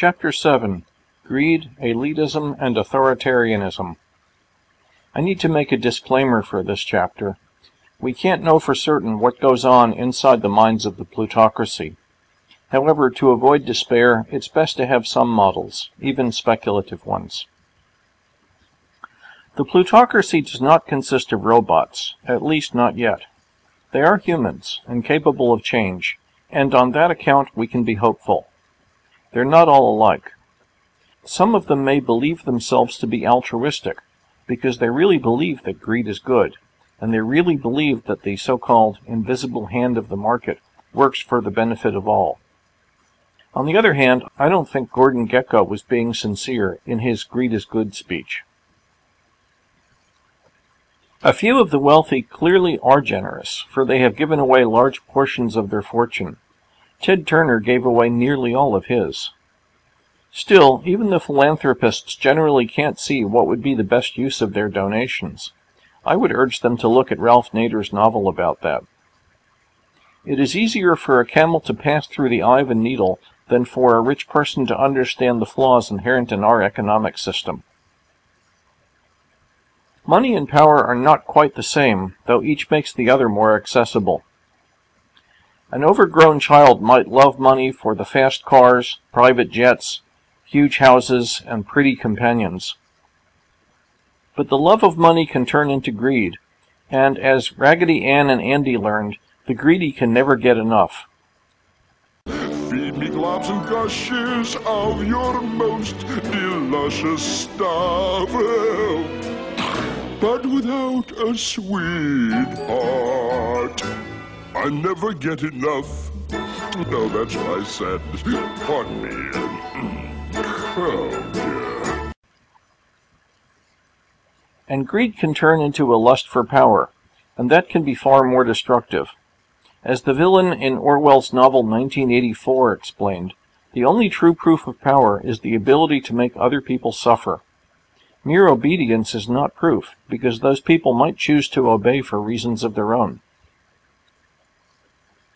Chapter 7 Greed, Elitism, and Authoritarianism. I need to make a disclaimer for this chapter. We can't know for certain what goes on inside the minds of the plutocracy. However, to avoid despair, it's best to have some models, even speculative ones. The plutocracy does not consist of robots, at least not yet. They are humans, and capable of change, and on that account we can be hopeful. They're not all alike. Some of them may believe themselves to be altruistic, because they really believe that greed is good, and they really believe that the so-called invisible hand of the market works for the benefit of all. On the other hand, I don't think Gordon Gekko was being sincere in his greed is good speech. A few of the wealthy clearly are generous, for they have given away large portions of their fortune. Ted Turner gave away nearly all of his. Still, even the philanthropists generally can't see what would be the best use of their donations. I would urge them to look at Ralph Nader's novel about that. It is easier for a camel to pass through the eye of a needle than for a rich person to understand the flaws inherent in our economic system. Money and power are not quite the same, though each makes the other more accessible. An overgrown child might love money for the fast cars, private jets, huge houses, and pretty companions. But the love of money can turn into greed, and as Raggedy Ann and Andy learned, the greedy can never get enough. Feed me globs and gushes of your most delicious stuff. But without a sweetheart, I never get enough. No, that's what I said. Pardon me. Oh, dear. And greed can turn into a lust for power, and that can be far more destructive. As the villain in Orwell's novel 1984 explained, the only true proof of power is the ability to make other people suffer. Mere obedience is not proof, because those people might choose to obey for reasons of their own.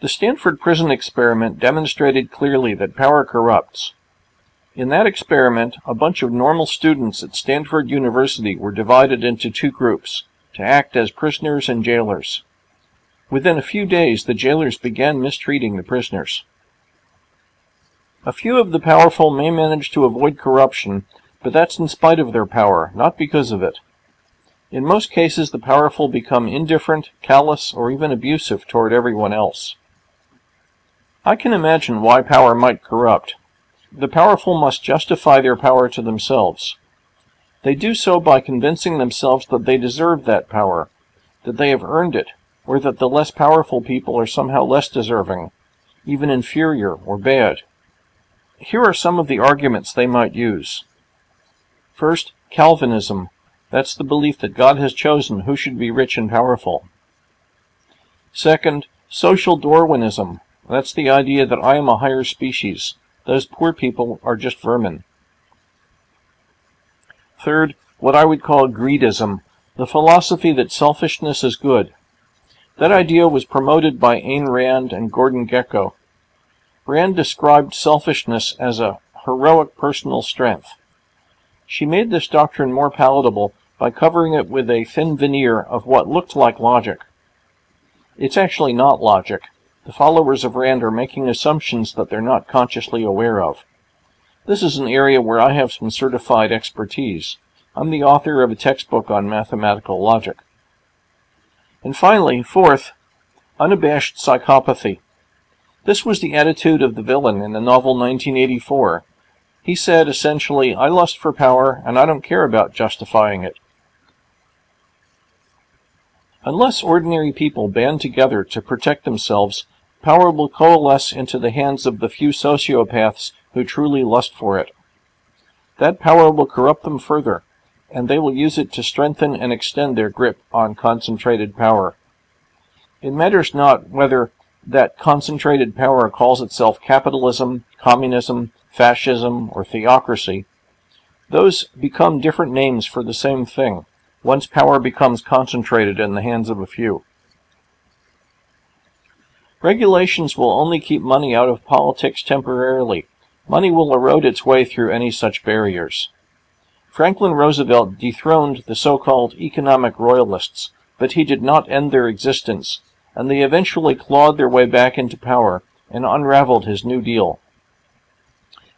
The Stanford prison experiment demonstrated clearly that power corrupts, in that experiment, a bunch of normal students at Stanford University were divided into two groups to act as prisoners and jailers. Within a few days, the jailers began mistreating the prisoners. A few of the powerful may manage to avoid corruption, but that's in spite of their power, not because of it. In most cases, the powerful become indifferent, callous, or even abusive toward everyone else. I can imagine why power might corrupt, the powerful must justify their power to themselves. They do so by convincing themselves that they deserve that power, that they have earned it, or that the less powerful people are somehow less deserving, even inferior or bad. Here are some of the arguments they might use. First, Calvinism. That's the belief that God has chosen who should be rich and powerful. Second, social Darwinism. That's the idea that I am a higher species, those poor people are just vermin. Third, what I would call greedism, the philosophy that selfishness is good. That idea was promoted by Ayn Rand and Gordon Gekko. Rand described selfishness as a heroic personal strength. She made this doctrine more palatable by covering it with a thin veneer of what looked like logic. It's actually not logic. The followers of Rand are making assumptions that they're not consciously aware of. This is an area where I have some certified expertise. I'm the author of a textbook on mathematical logic. And finally, fourth, unabashed psychopathy. This was the attitude of the villain in the novel 1984. He said, essentially, I lust for power, and I don't care about justifying it. Unless ordinary people band together to protect themselves, Power will coalesce into the hands of the few sociopaths who truly lust for it. That power will corrupt them further, and they will use it to strengthen and extend their grip on concentrated power. It matters not whether that concentrated power calls itself capitalism, communism, fascism, or theocracy. Those become different names for the same thing, once power becomes concentrated in the hands of a few. Regulations will only keep money out of politics temporarily, Money will erode its way through any such barriers. Franklin Roosevelt dethroned the so-called economic royalists, but he did not end their existence, and they eventually clawed their way back into power and unraveled his New Deal.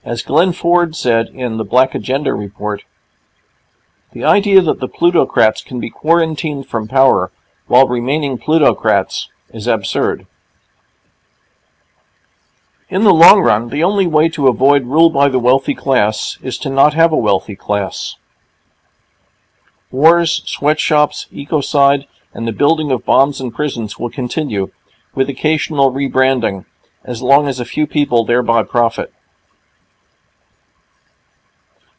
As Glen Ford said in the Black Agenda report, the idea that the plutocrats can be quarantined from power while remaining plutocrats is absurd. In the long run, the only way to avoid rule by the wealthy class is to not have a wealthy class. Wars, sweatshops, ecocide, and the building of bombs and prisons will continue, with occasional rebranding, as long as a few people thereby profit.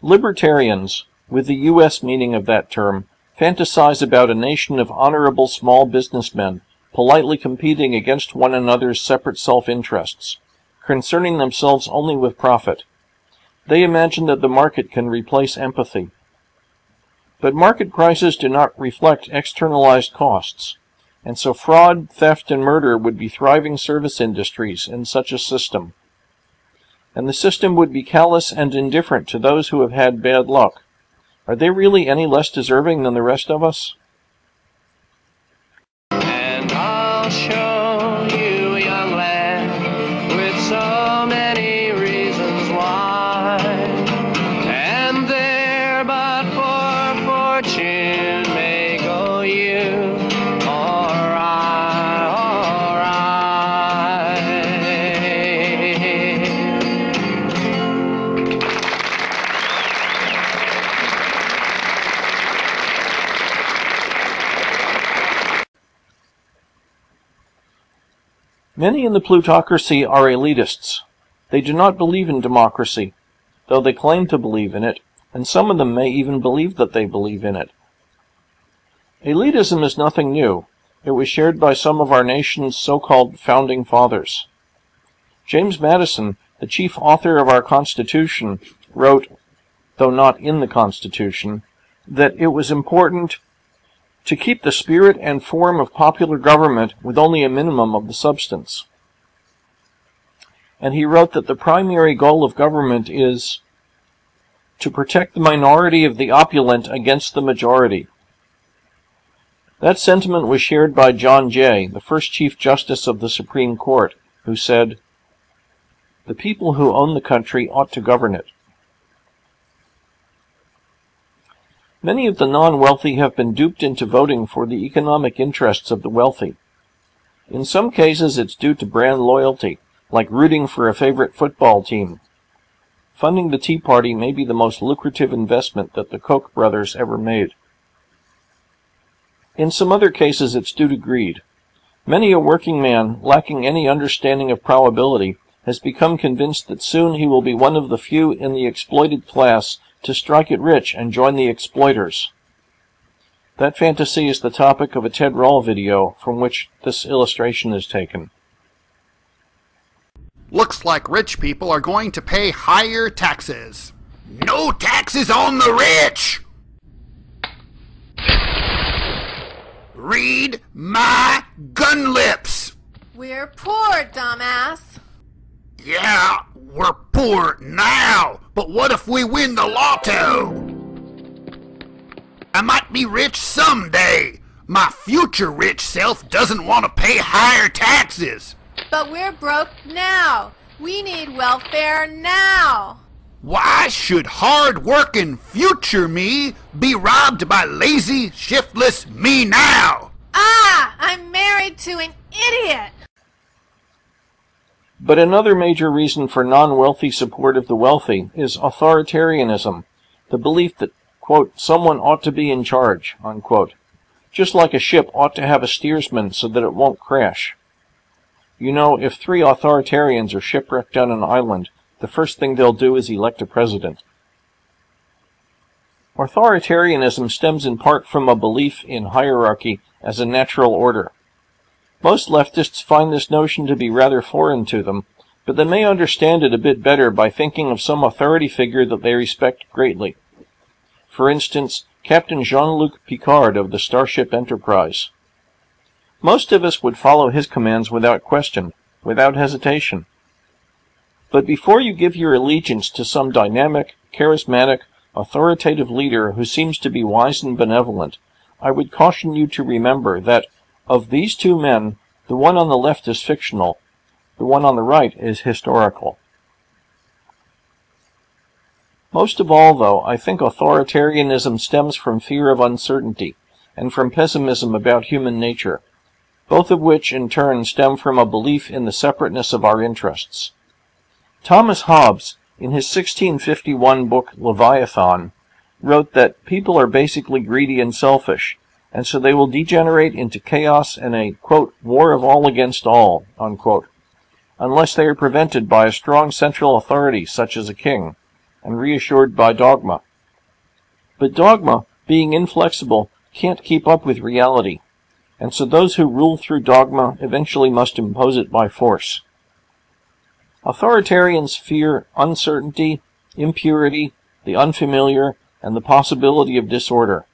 Libertarians, with the U.S. meaning of that term, fantasize about a nation of honorable small businessmen, politely competing against one another's separate self-interests concerning themselves only with profit. They imagine that the market can replace empathy. But market prices do not reflect externalized costs, and so fraud, theft, and murder would be thriving service industries in such a system. And the system would be callous and indifferent to those who have had bad luck. Are they really any less deserving than the rest of us? Many in the plutocracy are elitists. They do not believe in democracy, though they claim to believe in it, and some of them may even believe that they believe in it. Elitism is nothing new. It was shared by some of our nation's so-called founding fathers. James Madison, the chief author of our Constitution, wrote, though not in the Constitution, that it was important to keep the spirit and form of popular government with only a minimum of the substance. And he wrote that the primary goal of government is to protect the minority of the opulent against the majority. That sentiment was shared by John Jay, the first Chief Justice of the Supreme Court, who said, The people who own the country ought to govern it. Many of the non-wealthy have been duped into voting for the economic interests of the wealthy. In some cases, it's due to brand loyalty, like rooting for a favorite football team. Funding the Tea Party may be the most lucrative investment that the Koch brothers ever made. In some other cases, it's due to greed. Many a working man, lacking any understanding of probability, has become convinced that soon he will be one of the few in the exploited class to strike it rich and join the exploiters. That fantasy is the topic of a Ted Rall video from which this illustration is taken. Looks like rich people are going to pay higher taxes. No taxes on the rich! Read my gun lips! We're poor, dumbass. Yeah, we're poor now, but what if we win the lotto? I might be rich someday. My future rich self doesn't want to pay higher taxes. But we're broke now. We need welfare now. Why should hard-working future me be robbed by lazy, shiftless me now? Ah, I'm married to an idiot. But another major reason for non-wealthy support of the wealthy is authoritarianism, the belief that, quote, someone ought to be in charge, unquote. Just like a ship ought to have a steersman so that it won't crash. You know, if three authoritarians are shipwrecked on an island, the first thing they'll do is elect a president. Authoritarianism stems in part from a belief in hierarchy as a natural order. Most leftists find this notion to be rather foreign to them, but they may understand it a bit better by thinking of some authority figure that they respect greatly. For instance, Captain Jean-Luc Picard of the Starship Enterprise. Most of us would follow his commands without question, without hesitation. But before you give your allegiance to some dynamic, charismatic, authoritative leader who seems to be wise and benevolent, I would caution you to remember that of these two men, the one on the left is fictional, the one on the right is historical. Most of all, though, I think authoritarianism stems from fear of uncertainty and from pessimism about human nature, both of which in turn stem from a belief in the separateness of our interests. Thomas Hobbes, in his 1651 book Leviathan, wrote that people are basically greedy and selfish, and so they will degenerate into chaos and a, quote, war of all against all, unquote, unless they are prevented by a strong central authority such as a king, and reassured by dogma. But dogma, being inflexible, can't keep up with reality, and so those who rule through dogma eventually must impose it by force. Authoritarians fear uncertainty, impurity, the unfamiliar, and the possibility of disorder.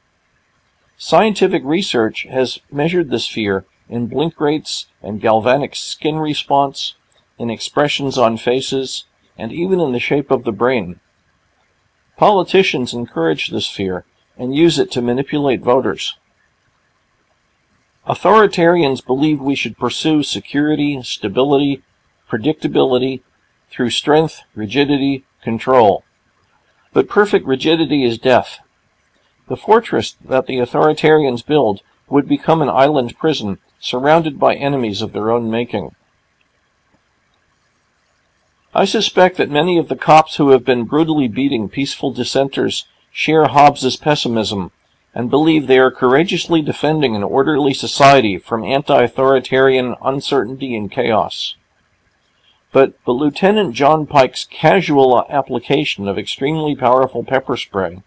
Scientific research has measured this fear in blink rates and galvanic skin response, in expressions on faces, and even in the shape of the brain. Politicians encourage this fear and use it to manipulate voters. Authoritarians believe we should pursue security, stability, predictability through strength, rigidity, control. But perfect rigidity is death. The fortress that the authoritarians build would become an island prison surrounded by enemies of their own making. I suspect that many of the cops who have been brutally beating peaceful dissenters share Hobbes's pessimism and believe they are courageously defending an orderly society from anti-authoritarian uncertainty and chaos. But, but Lieutenant John Pike's casual application of extremely powerful pepper spray,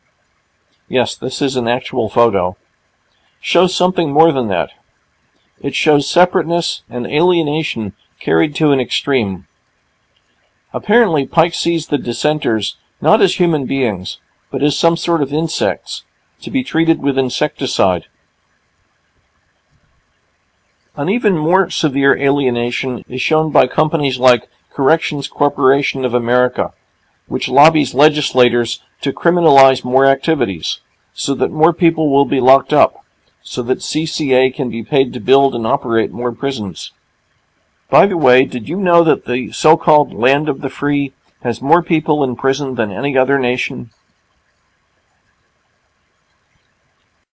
yes, this is an actual photo, shows something more than that. It shows separateness and alienation carried to an extreme. Apparently, Pike sees the dissenters not as human beings, but as some sort of insects, to be treated with insecticide. An even more severe alienation is shown by companies like Corrections Corporation of America, which lobbies legislators to criminalize more activities, so that more people will be locked up, so that CCA can be paid to build and operate more prisons. By the way, did you know that the so-called land of the free has more people in prison than any other nation?